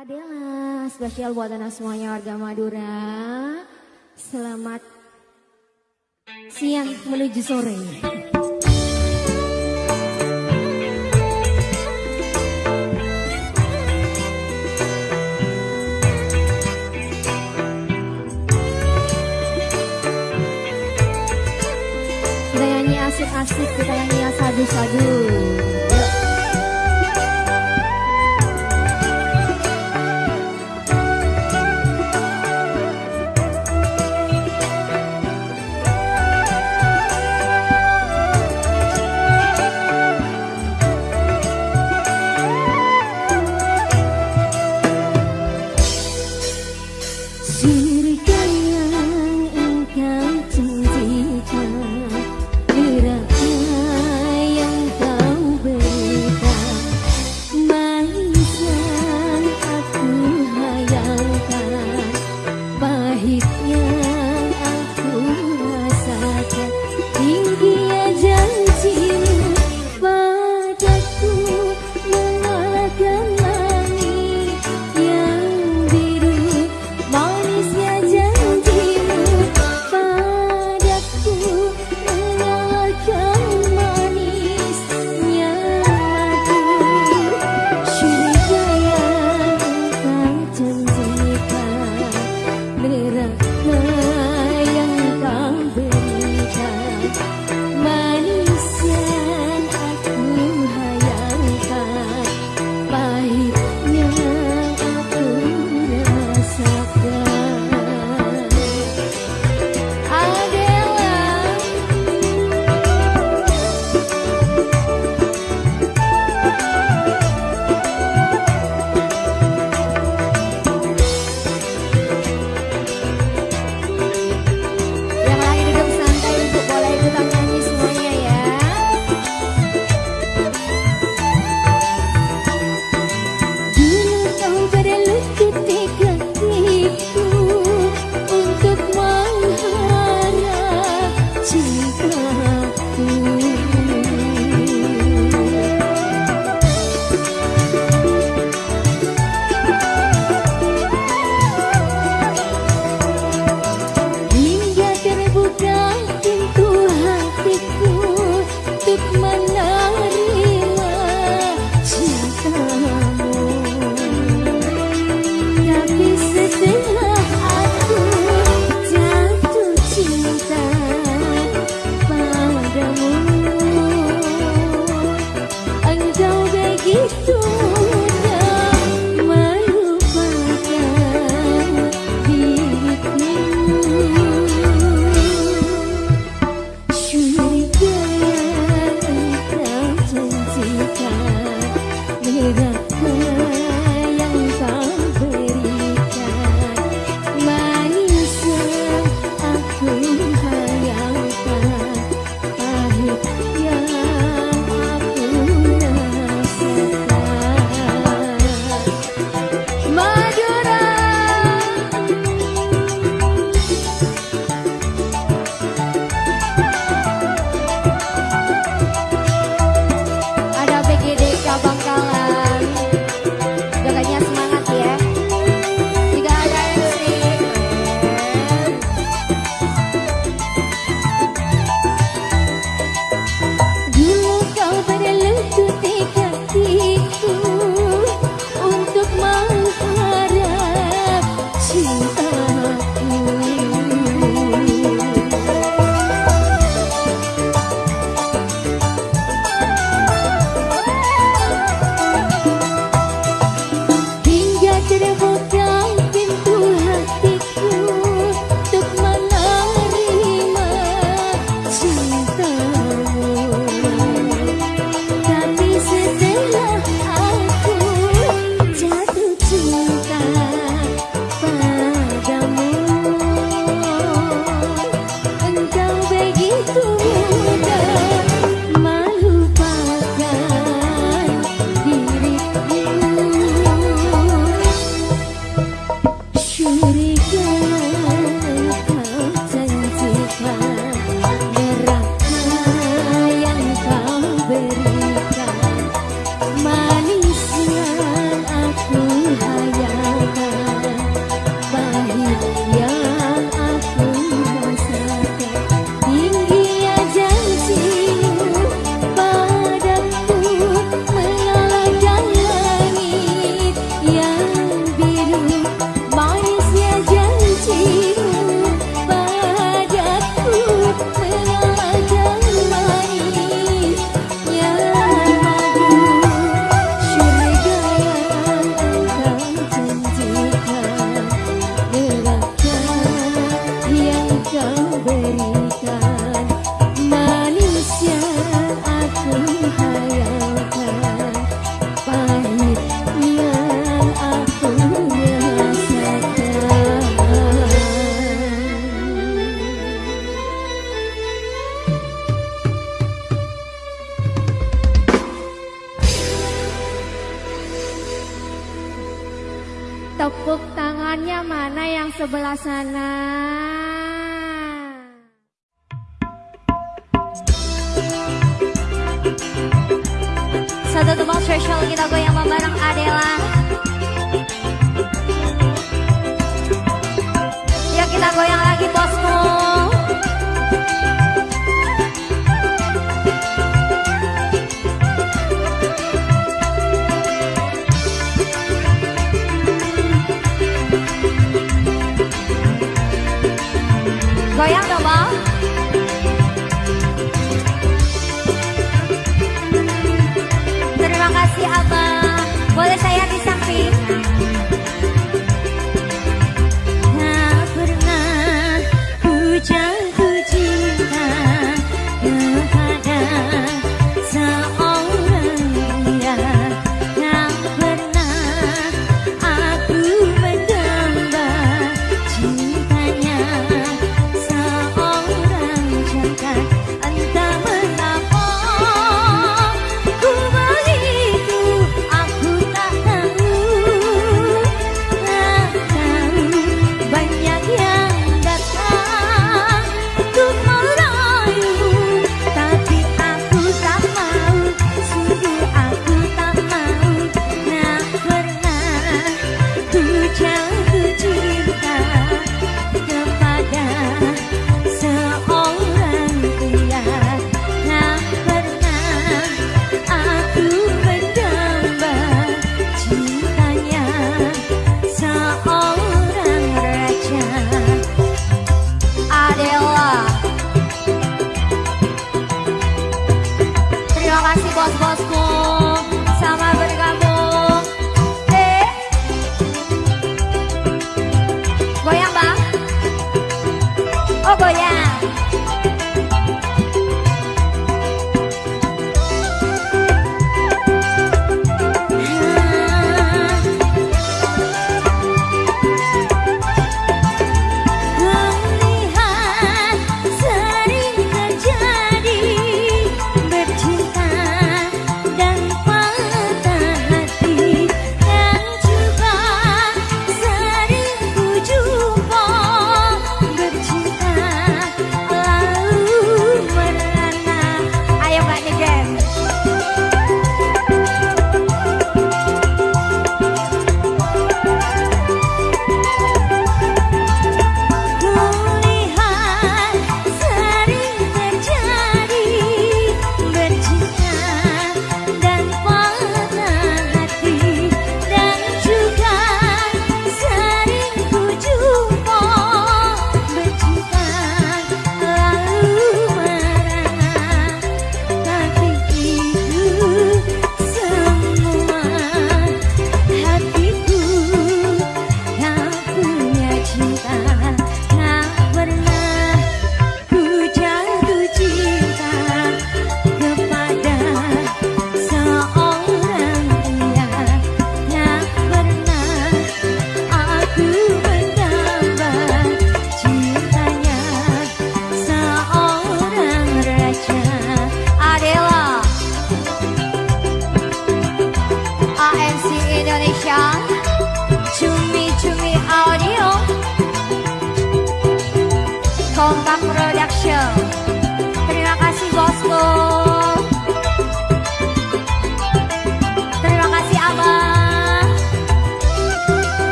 Adela, spesial buat anak semuanya warga Madura. Selamat siang menuju sore. Kita nyanyi asik-asik, kita nyanyi sadu-sadu.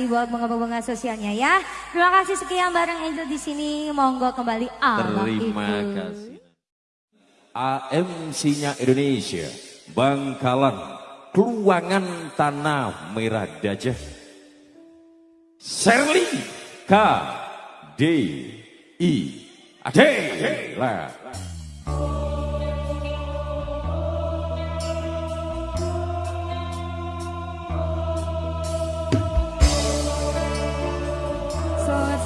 Sekali buat bunga-bunga sosialnya ya. Terima kasih sekian bareng Angel di sini. Monggo kembali Allah Terima itu. kasih. AMC-nya Indonesia, Bangkalan, Keluangan Tanah Merah Dajah, Serli K D I Adela. Selamat siang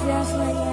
semuanya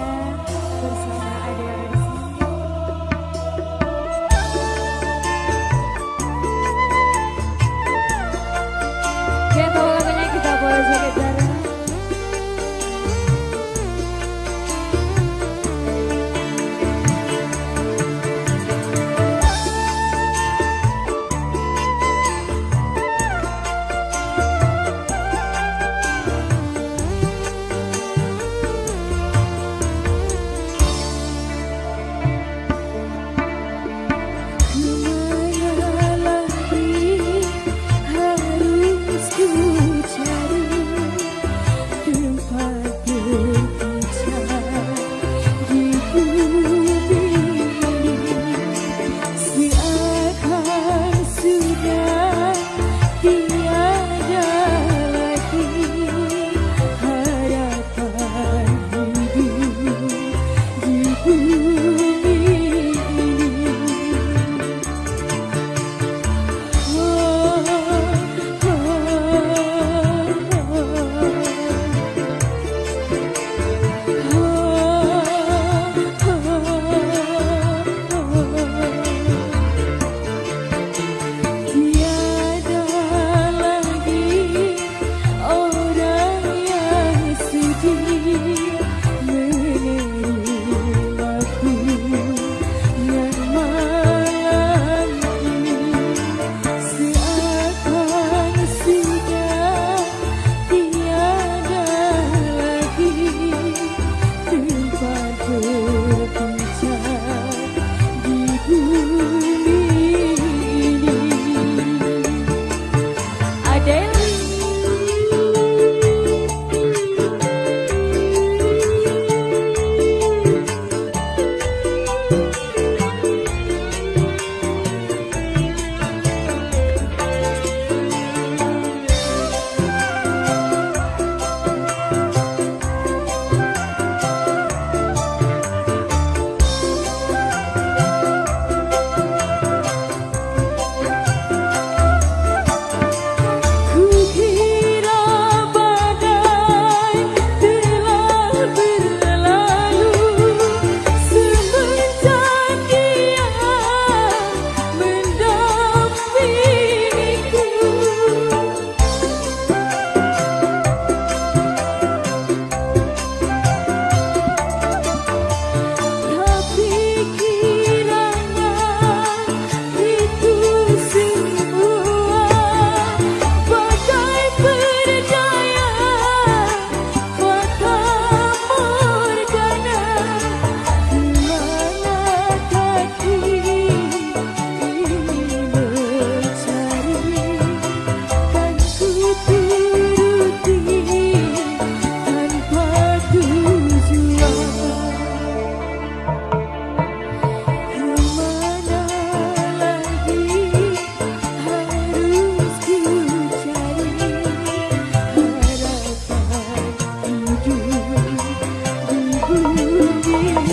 you.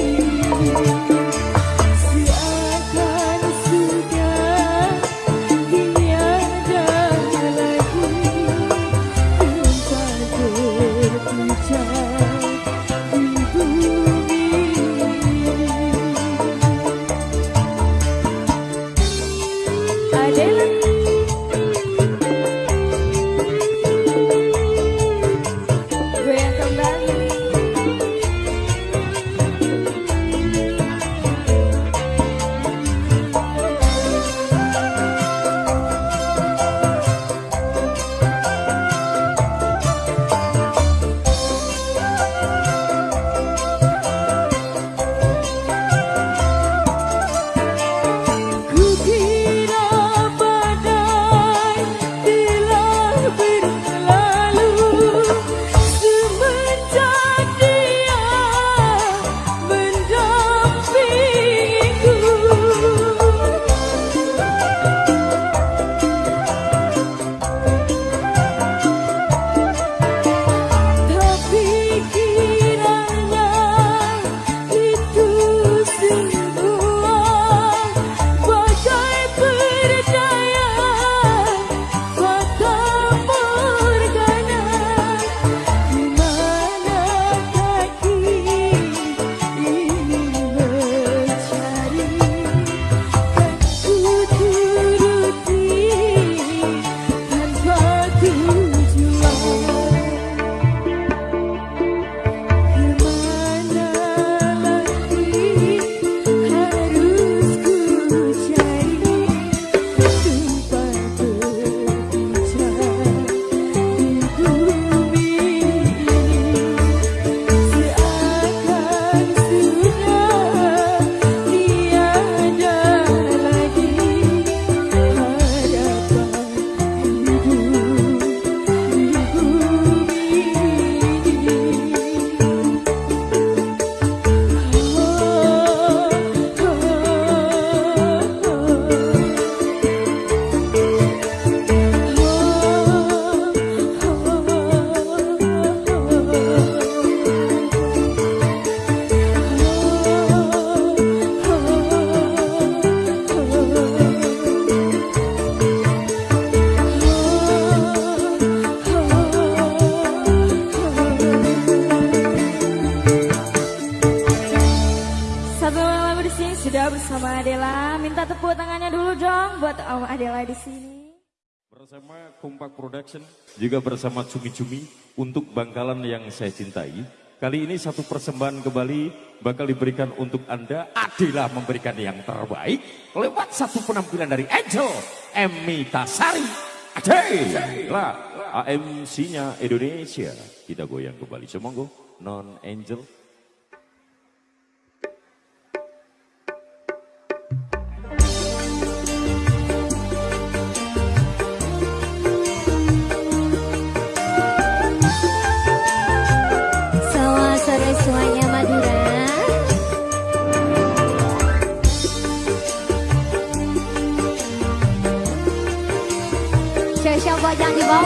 juga bersama Cumi-Cumi untuk bangkalan yang saya cintai. Kali ini satu persembahan ke Bali bakal diberikan untuk Anda. Adilah memberikan yang terbaik lewat satu penampilan dari Angel Emmy Tasari. Adilah AMC-nya Indonesia. Kita goyang ke Bali. Semoga non-angel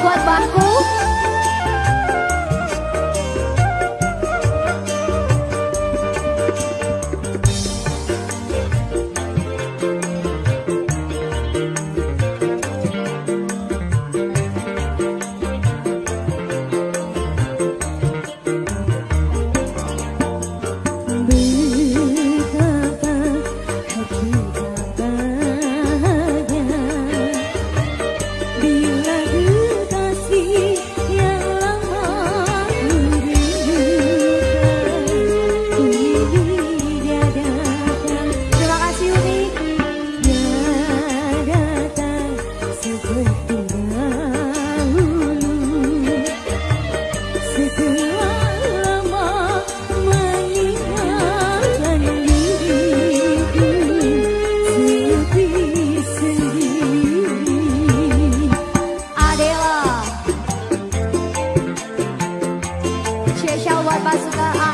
buat bangku 巴斯克啊。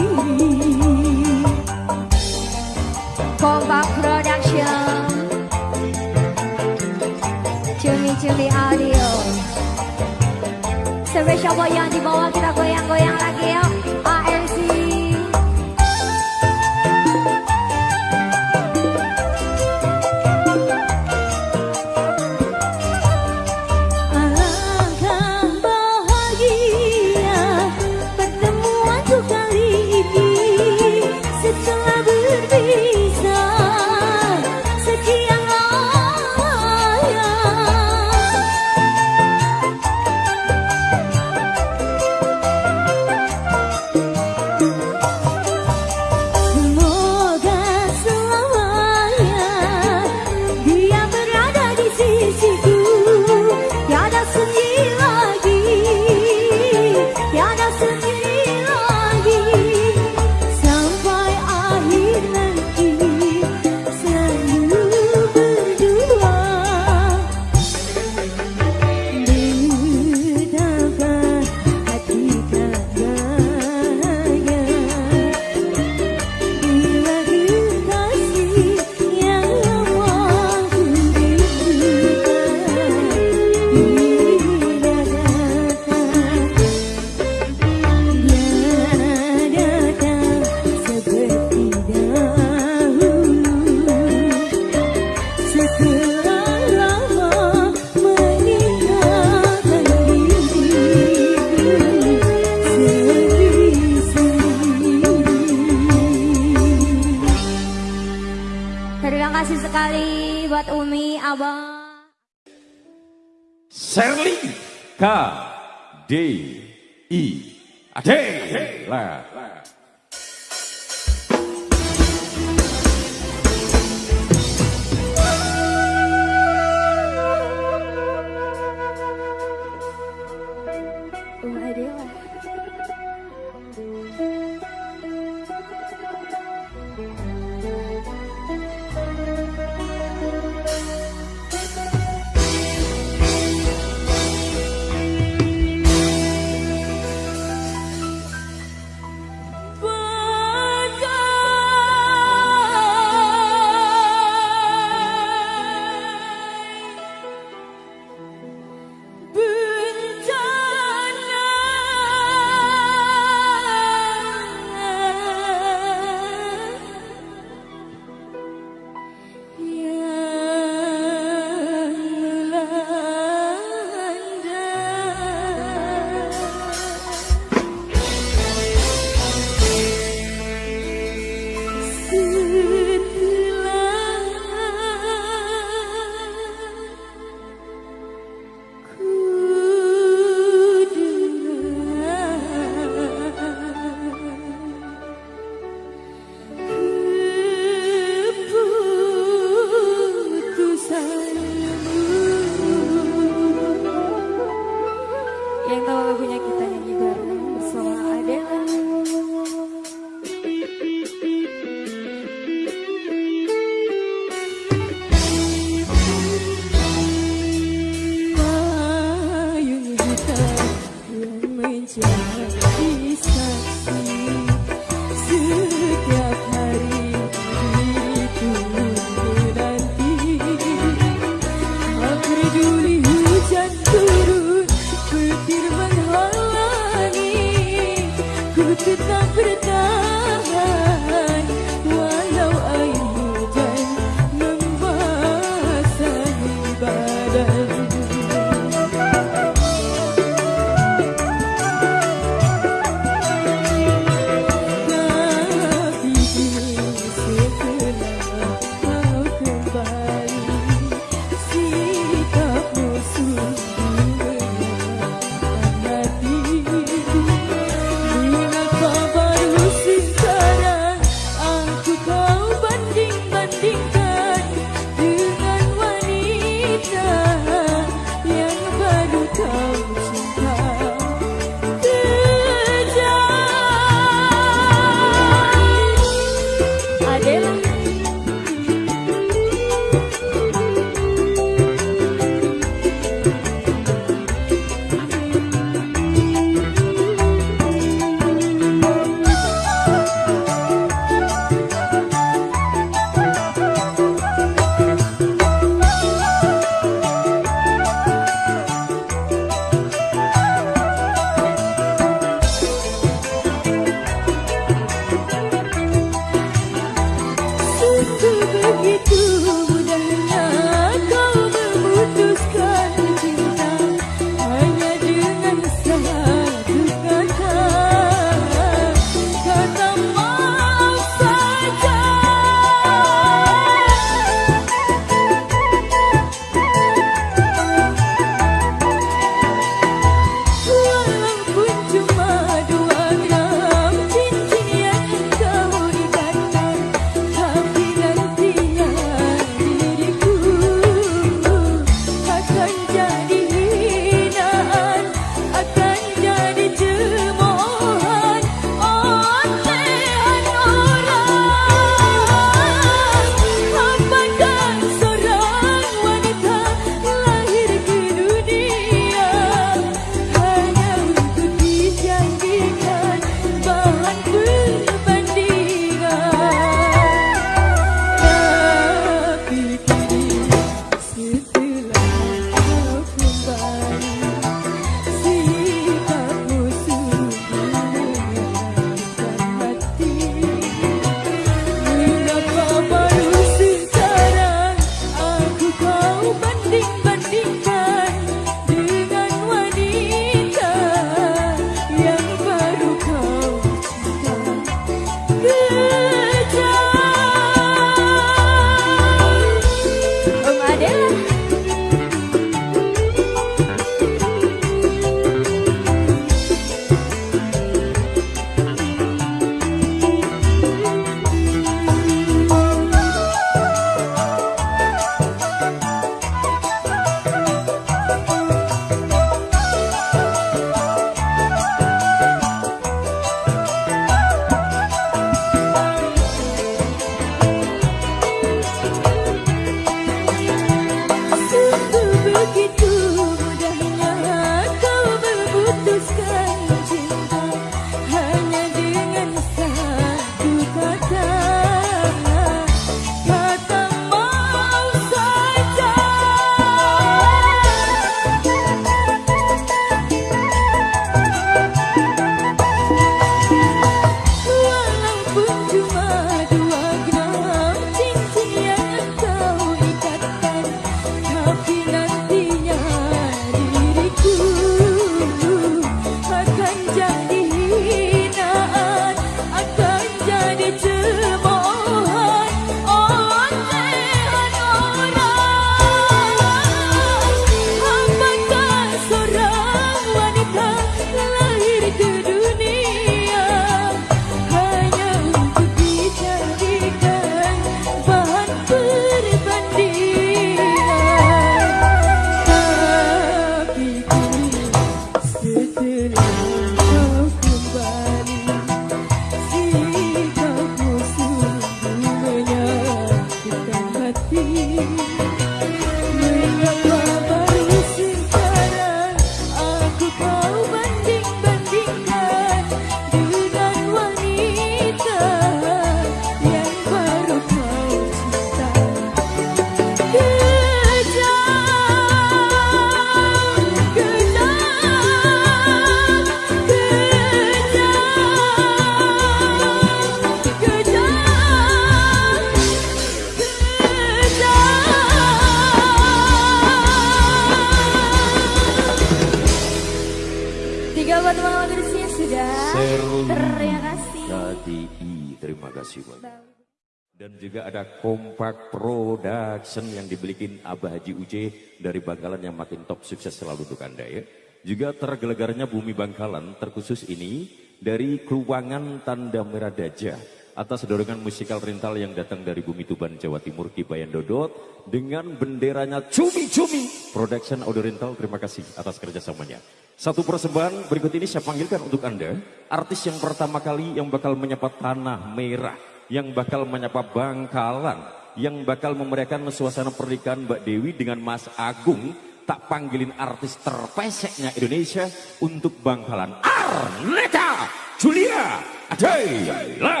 Abah Haji Uje dari Bangkalan yang makin top sukses selalu untuk Anda ya. Juga tergelegarnya Bumi Bangkalan terkhusus ini dari Keluangan Tanda Merah Daja atas dorongan musikal rental yang datang dari Bumi Tuban Jawa Timur Kibayan Dodot dengan benderanya Cumi Cumi Production Audio Rental. Terima kasih atas kerjasamanya. Satu persembahan berikut ini saya panggilkan untuk anda. Artis yang pertama kali yang bakal menyapa tanah merah yang bakal menyapa Bangkalan yang bakal memeriahkan suasana pernikahan Mbak Dewi dengan Mas Agung tak panggilin artis terpeseknya Indonesia untuk Bangkalan Arneta Julia Adela.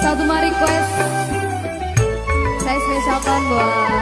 Satu request. Saya spesialkan buat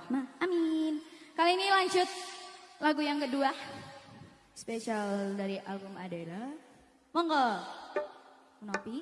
dan warohmah. Amin. Kali ini lanjut lagu yang kedua. Spesial dari album Adela. Monggo. Nopi.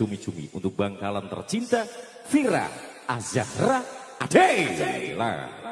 Cumi-cumi untuk Bangkalan tercinta Vira Azahra Adela.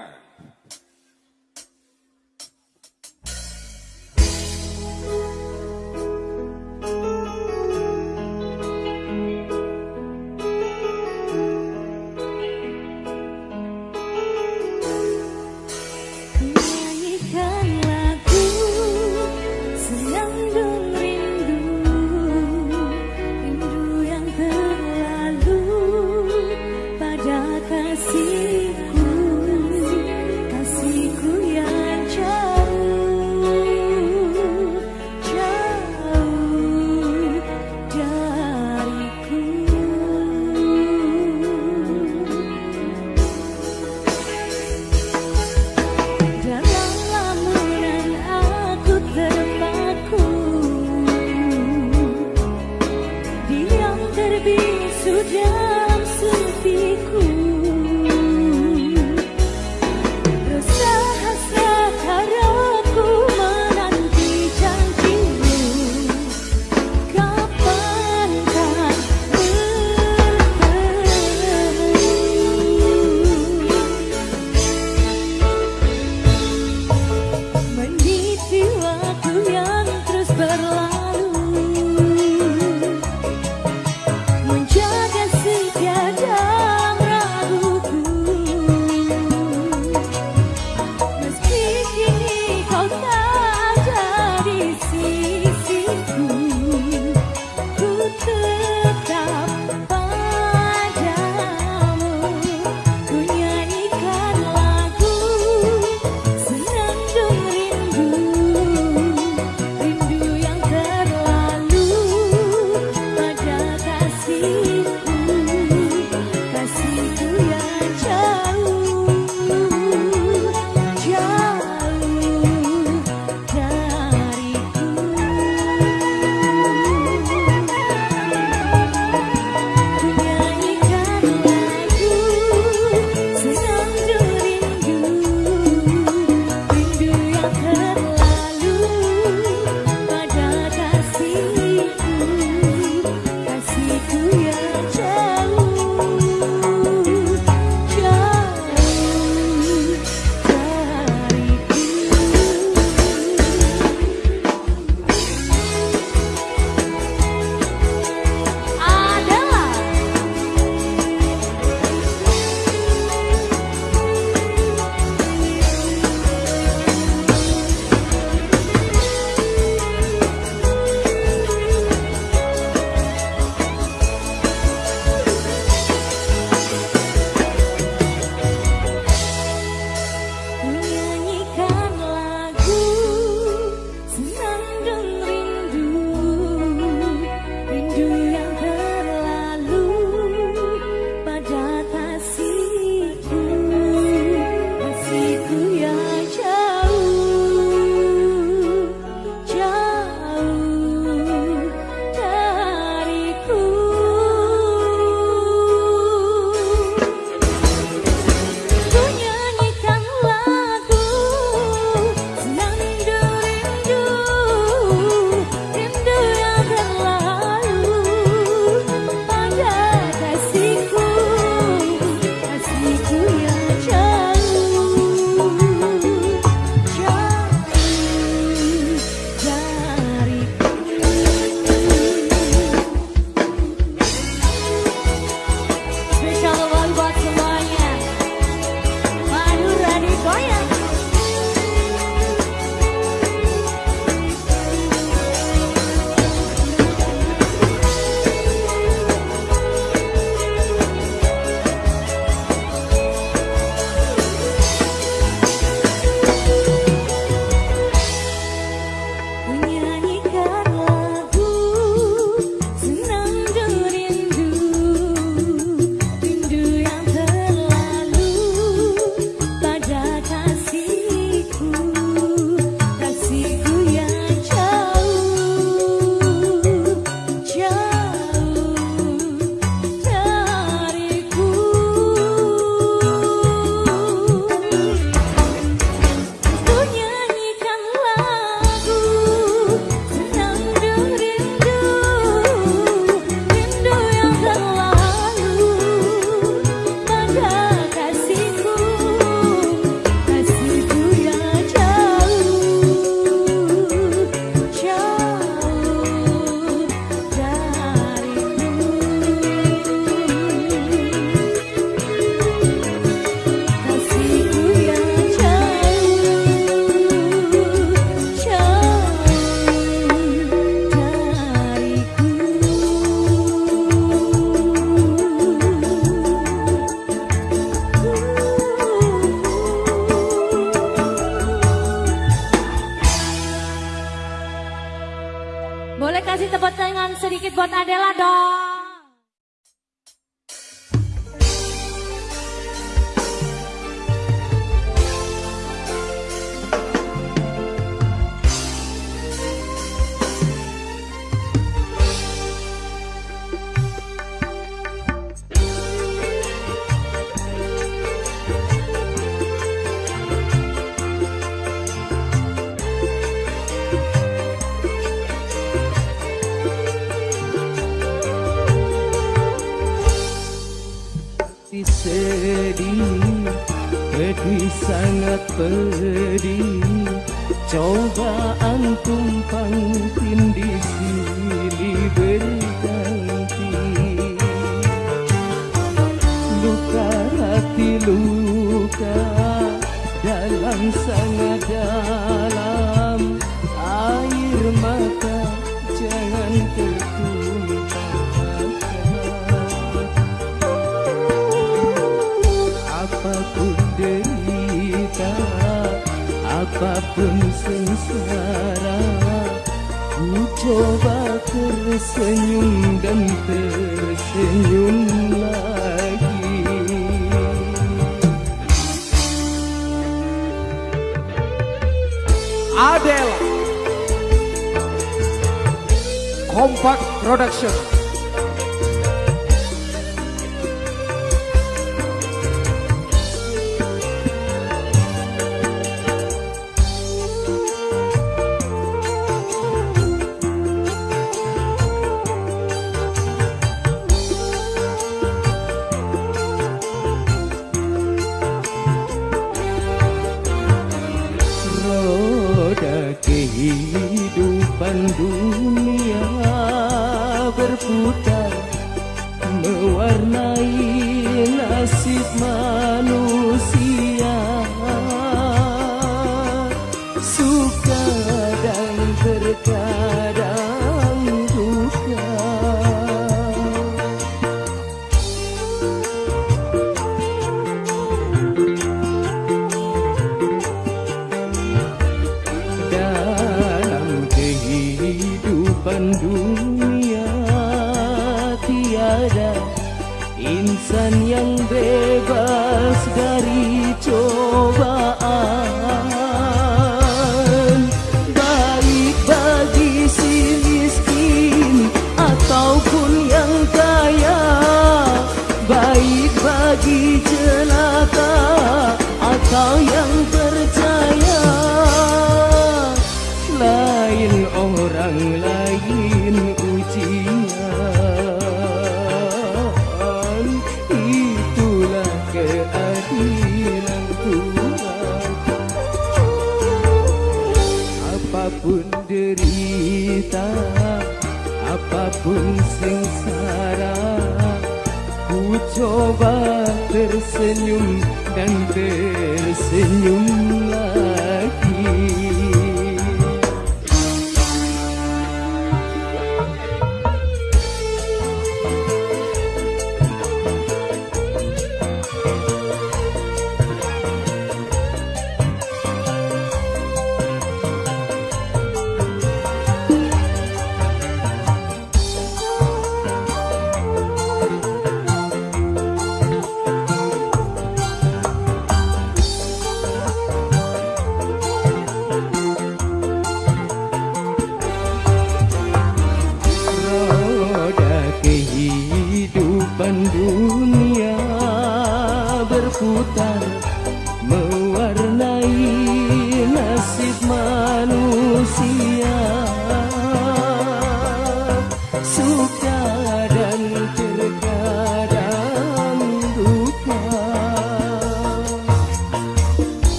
Buat Adela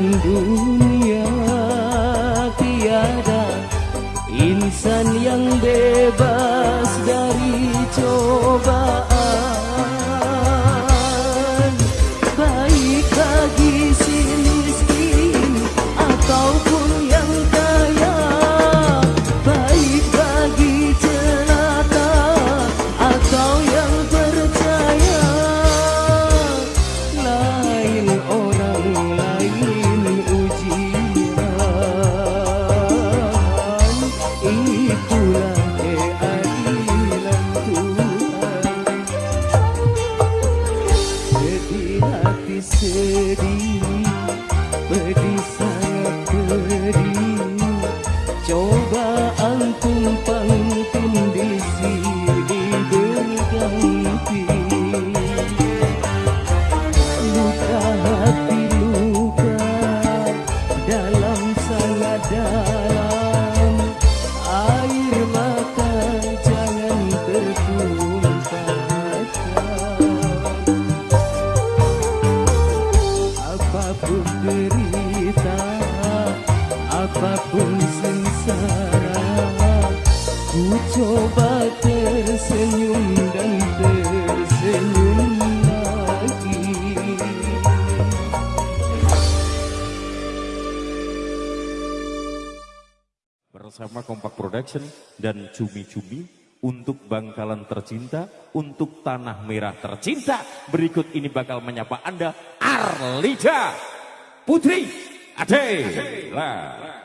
Dulu. Bangkalan tercinta untuk Tanah Merah tercinta. Berikut ini bakal menyapa Anda Arlija Putri Ade. Ade.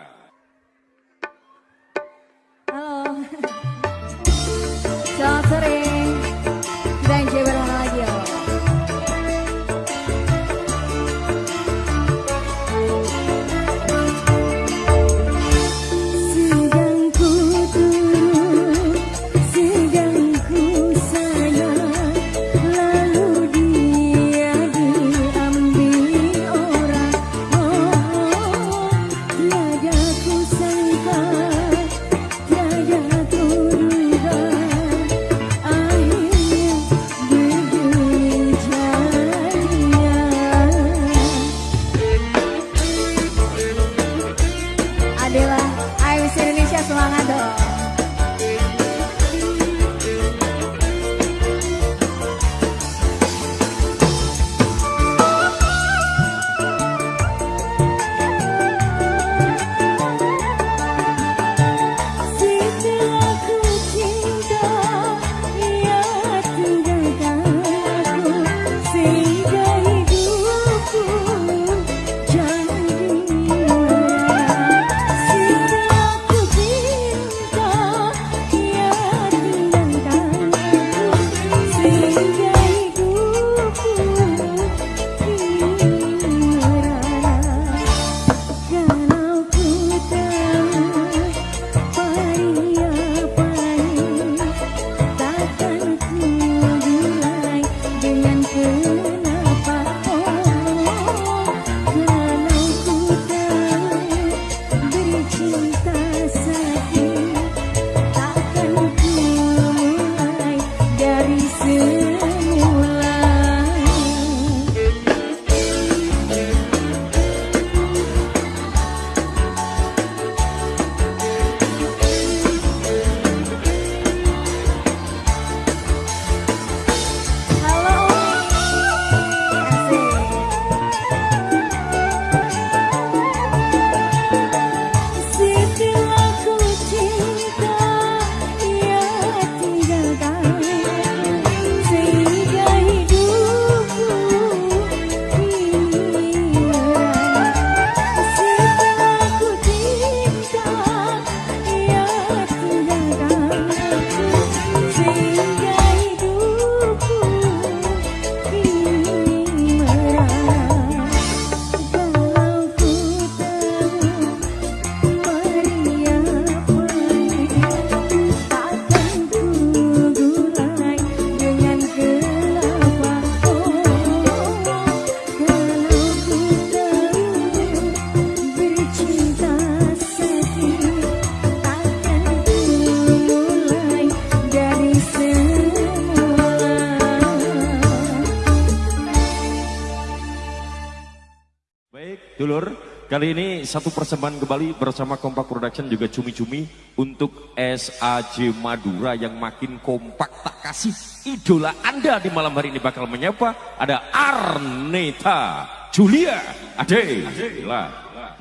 Kali ini satu persembahan kembali bersama Kompak Production juga cumi-cumi untuk SAJ Madura yang makin kompak. Tak kasih idola Anda di malam hari ini bakal menyapa ada Arneta Julia. Ade, Ade. lah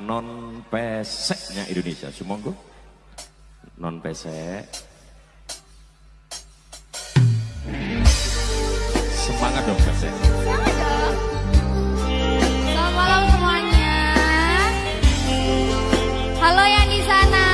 non peseknya Indonesia. Sumonggo. Non pesek. Semangat dong pesek. Halo yang di sana.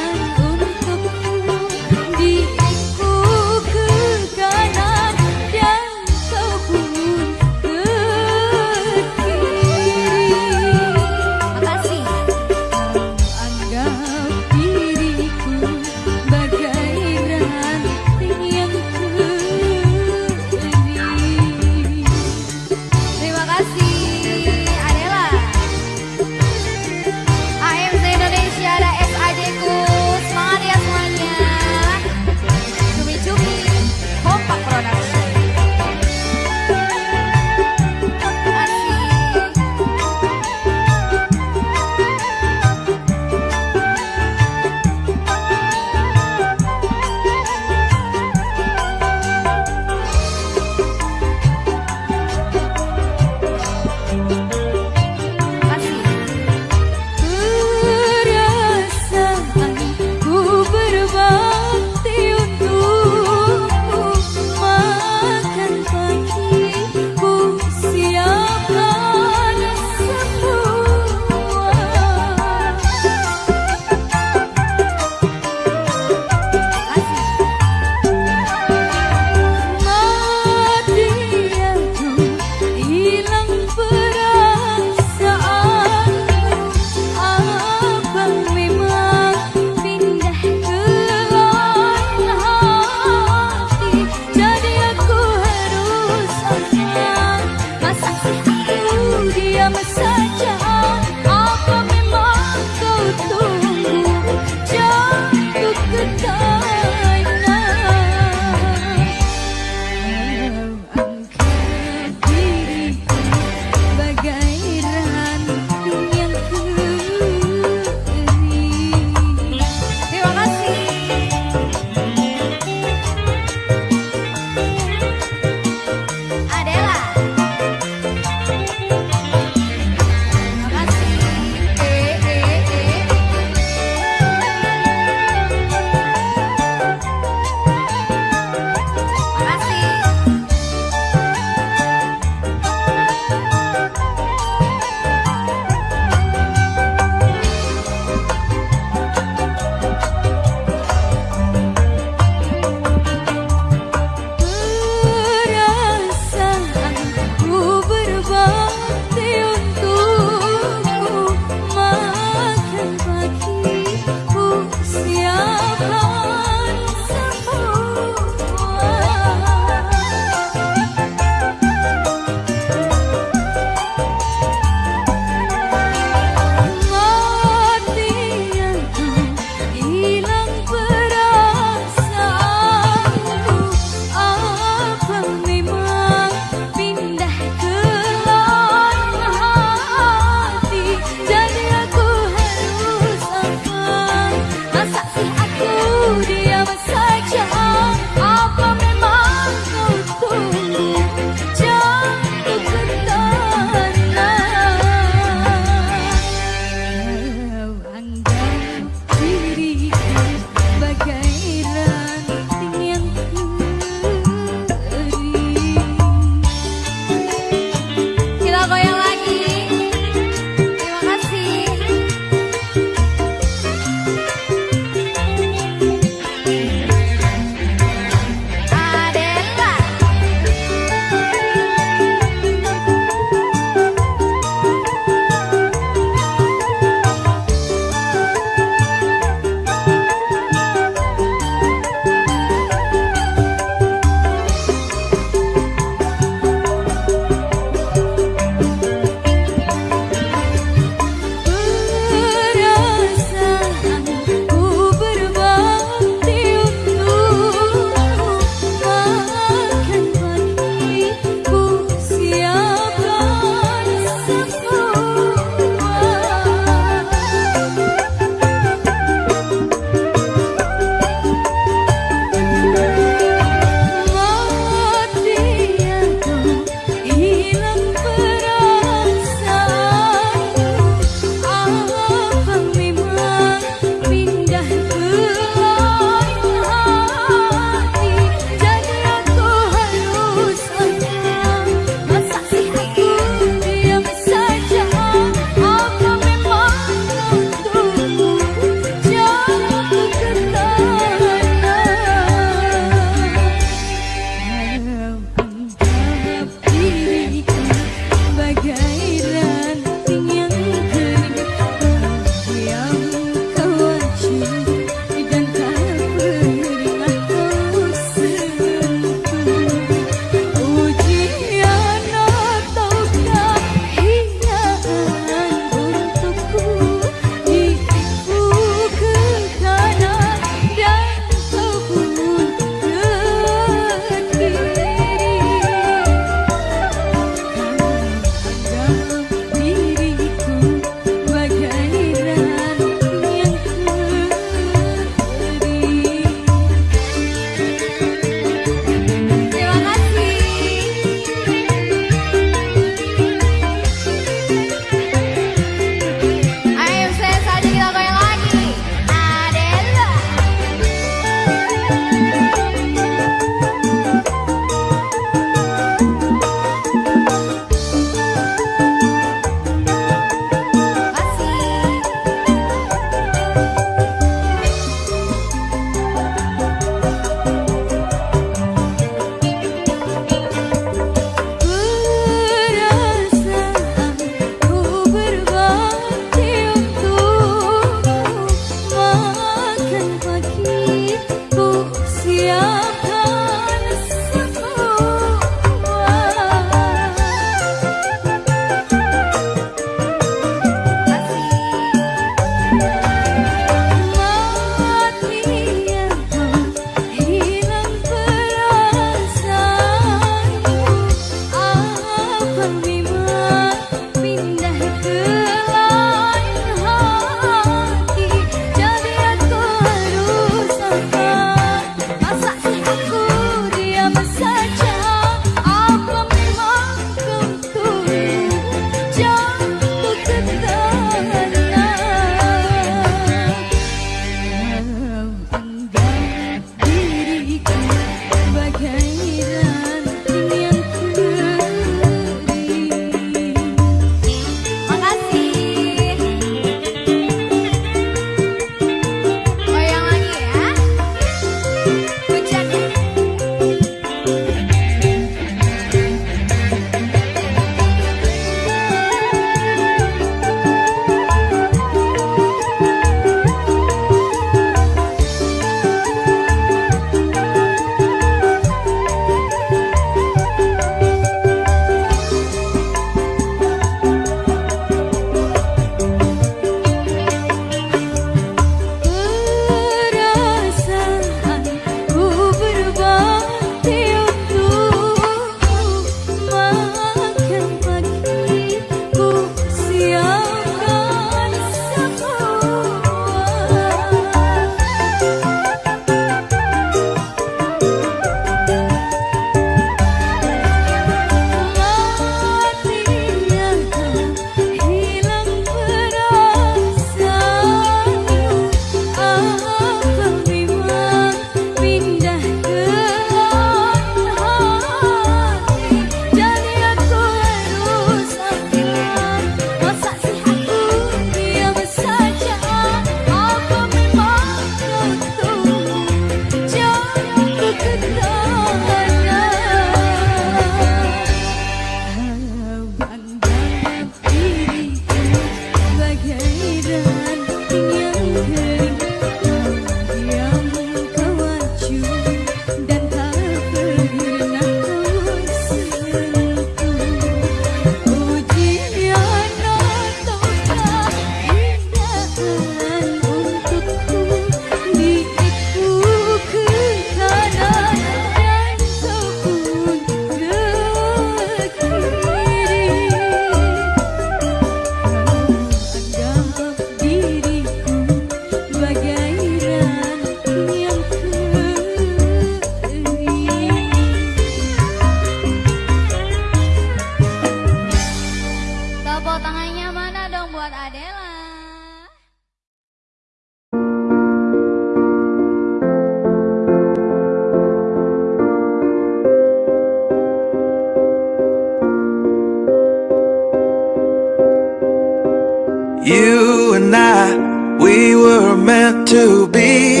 You and I, we were meant to be.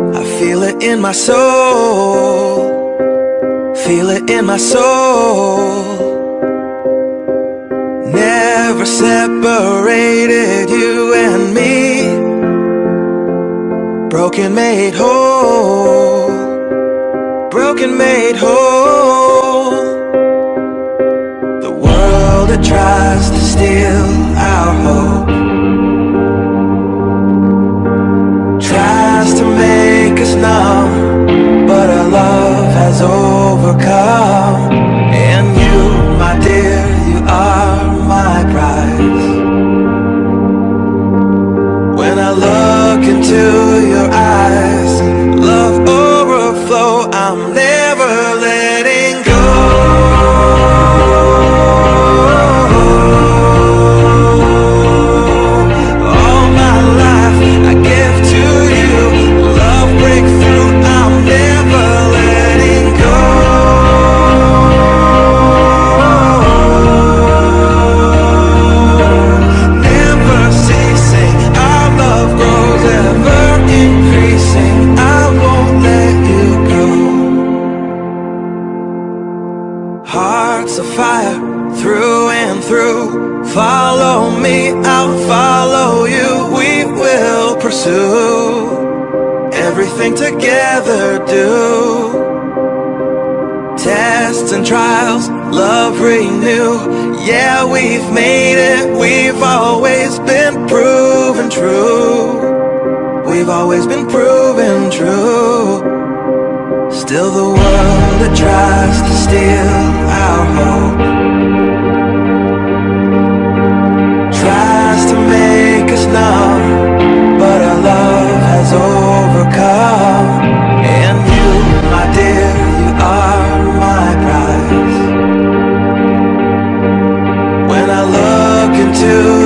I feel it in my soul. Feel it in my soul. Never separated you and me. Broken made whole. Broken made whole. The world that tries to steal overcome. Together. Do tests and trials, love renew. Yeah, we've made it. We've always been proven true. We've always been proven true. Still the world that tries to steal our hope Tries to make us numb But our love has overcome. And you, my dear, you are my prize. When I look into